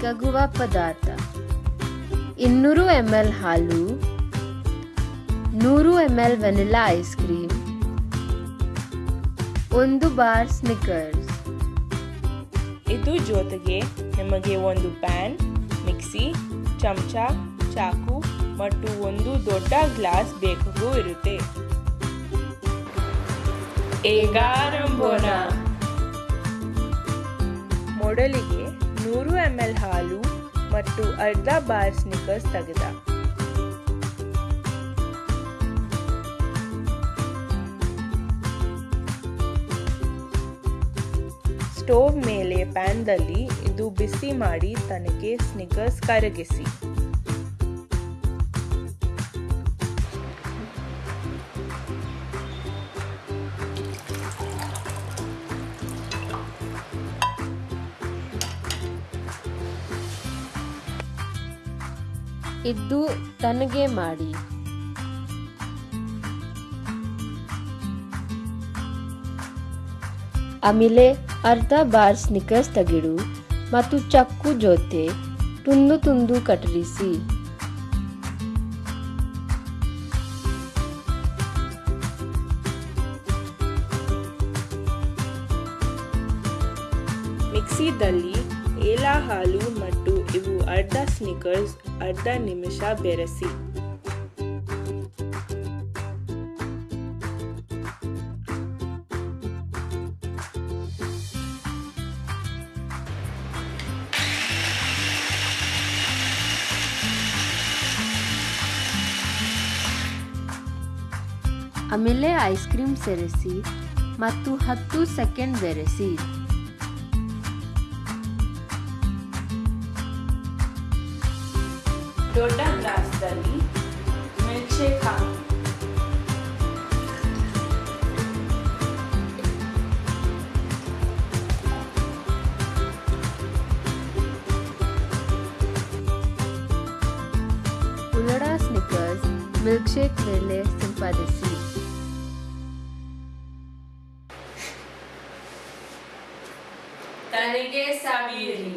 ತಗುವ ಪದಾರ್ಥ. ಇನ್ನೂರು M L ಹಾಲು ನೂರು M L vanilla ice cream ಒಂದು ಬಾರ್ ಸ್ನಿಕರ್ಸ್ ಇದು ಜೊತೆಗೆ ನಿಮಗೆ ಒಂದು ಪ್ಯಾನ್ ಮಿಕ್ಸಿ ಚಮಚ ಚಾಕು ಮತ್ತು ಒಂದು ದೊಡ್ಡ ಗ್ಲಾಸ್ ಬೇಕಾಗೂ ಇರುತ್ತೆ. ಈಗ ಆರಂಭೋಣ ಮೊದಲಿಗೆ ಎಂ ಎಲ್ ಹಾಲು ಮತ್ತು ಅರ್ಧ ಬಾರ್ ಸ್ನಿಕರ್ಸ್ ತೆಗೆದ. ಸ್ಟೋವ್ ಮೇಲೆ ಪ್ಯಾನ್ದಲ್ಲಿ ಇದು ಬಿಸಿ ಮಾಡಿ ತನಗೆ ಸ್ನಿಕರ್ಸ್ ಕರಗಿಸಿ. ಇದ್ದು ತನಗೆ ಮಾಡಿ. ಆಮೇಲೆ ಅರ್ಧ ಬಾರ್ ಸ್ನಿಕರ್ಸ್ ತಗಿಡು ಮತ್ತು ಚಕ್ಕು ಜೊತೆ ತುಂದು ತುಂದು ಕತ್ತರಿಸಿ. ಮಿಕ್ಸಿದಲ್ಲಿ ಏಲ ಹಾಲು ಮತ್ತು ಇವು ಅರ್ಧ ಸ್ನಿಕರ್ಸ್ ಅರ್ಧ ನಿಮಿಷ ಬೆರೆಸಿ ಆಮೇಲೆ ಐಸ್ ಕ್ರೀಮ್ ಸೇರಿಸಿ ಮತ್ತು ಹತ್ತು ಸೆಕೆಂಡ್ ಬೆರೆಸಿ ದೊಡ್ಡ ಗ್ಲಾಸ್ದಲ್ಲಿ ಮಿಲ್ಕ್ ಶೇಕ್ ಹಾಕಿ ಉಳ್ಳಡ ಸ್ನಿಕರ್ಸ್ ಮಿಲ್ಕ್ ಶೇಕ್ ಮೇಲೆ ಸಿಂಪಡಿಸಿ ತನಗೆ ಸಾವಿರಿ